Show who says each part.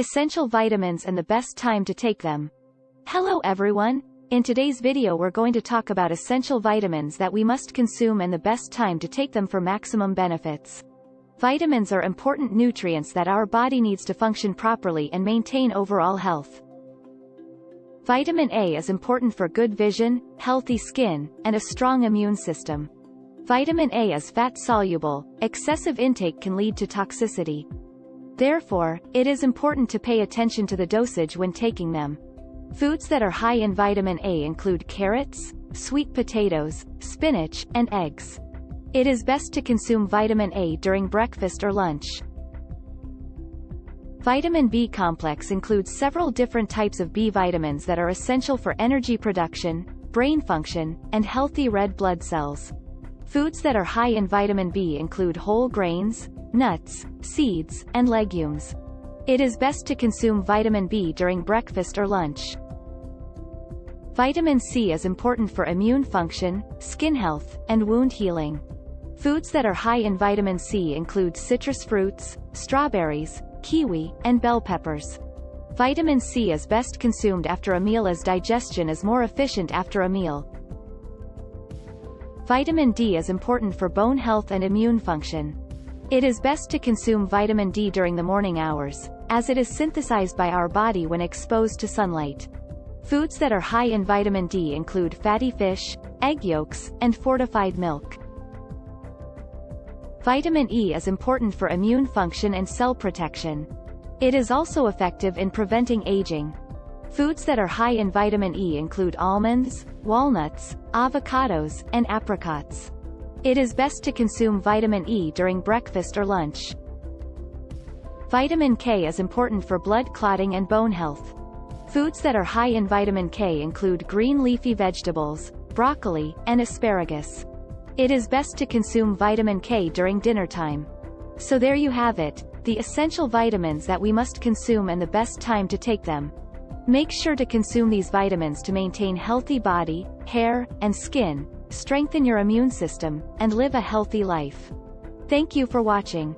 Speaker 1: Essential vitamins and the best time to take them. Hello everyone! In today's video we're going to talk about essential vitamins that we must consume and the best time to take them for maximum benefits. Vitamins are important nutrients that our body needs to function properly and maintain overall health. Vitamin A is important for good vision, healthy skin, and a strong immune system. Vitamin A is fat-soluble, excessive intake can lead to toxicity. Therefore, it is important to pay attention to the dosage when taking them. Foods that are high in vitamin A include carrots, sweet potatoes, spinach, and eggs. It is best to consume vitamin A during breakfast or lunch. Vitamin B complex includes several different types of B vitamins that are essential for energy production, brain function, and healthy red blood cells. Foods that are high in vitamin B include whole grains, nuts, seeds, and legumes. It is best to consume vitamin B during breakfast or lunch. Vitamin C is important for immune function, skin health, and wound healing. Foods that are high in vitamin C include citrus fruits, strawberries, kiwi, and bell peppers. Vitamin C is best consumed after a meal as digestion is more efficient after a meal. Vitamin D is important for bone health and immune function. It is best to consume vitamin D during the morning hours, as it is synthesized by our body when exposed to sunlight. Foods that are high in vitamin D include fatty fish, egg yolks, and fortified milk. Vitamin E is important for immune function and cell protection. It is also effective in preventing aging. Foods that are high in vitamin E include almonds, walnuts, avocados, and apricots. It is best to consume vitamin E during breakfast or lunch. Vitamin K is important for blood clotting and bone health. Foods that are high in vitamin K include green leafy vegetables, broccoli, and asparagus. It is best to consume vitamin K during dinner time. So there you have it, the essential vitamins that we must consume and the best time to take them. Make sure to consume these vitamins to maintain healthy body, hair, and skin, strengthen your immune system, and live a healthy life. Thank you for watching.